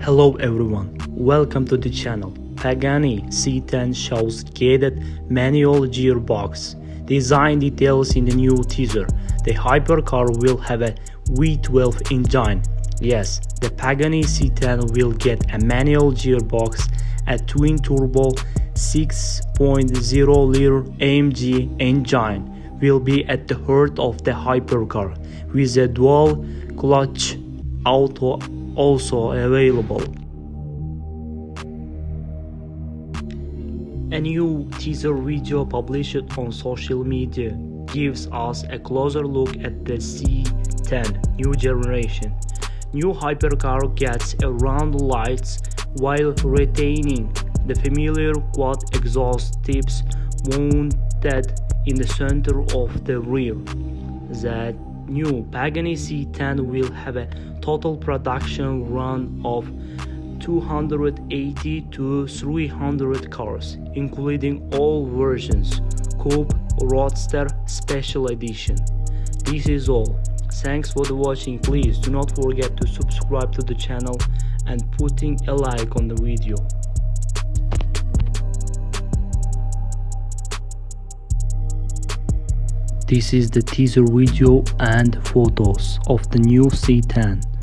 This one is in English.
Hello everyone, welcome to the channel. Pagani C10 shows gated manual gearbox. Design details in the new teaser. The hypercar will have a V12 engine. Yes, the Pagani C10 will get a manual gearbox, a twin-turbo 6.0 liter AMG engine will be at the heart of the hypercar, with a dual clutch auto also available. A new teaser video published on social media gives us a closer look at the C10 new generation. New hypercar gets around lights while retaining the familiar quad exhaust tips mounted in the center of the rear. The new Pagani C10 will have a total production run of 280 to 300 cars, including all versions Coupe, Roadster, Special Edition. This is all. Thanks for the watching. Please do not forget to subscribe to the channel and putting a like on the video. This is the teaser video and photos of the new C10.